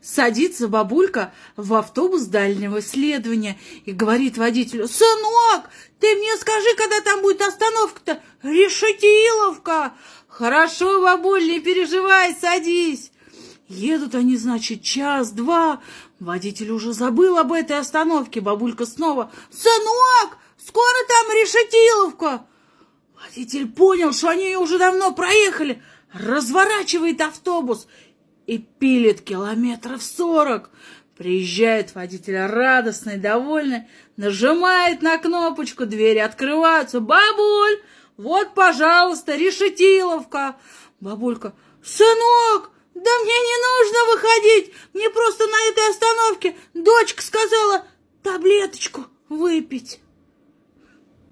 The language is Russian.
Садится бабулька в автобус дальнего следования и говорит водителю, «Сынок, ты мне скажи, когда там будет остановка-то? Решетиловка!» «Хорошо, бабуль, не переживай, садись!» Едут они, значит, час-два. Водитель уже забыл об этой остановке. Бабулька снова, «Сынок, скоро там Решетиловка!» Водитель понял, что они ее уже давно проехали, разворачивает автобус и пилит километров сорок. Приезжает водитель радостный, довольный, нажимает на кнопочку, двери открываются. «Бабуль, вот, пожалуйста, решетиловка!» Бабулька, «Сынок, да мне не нужно выходить, мне просто на этой остановке дочка сказала таблеточку выпить».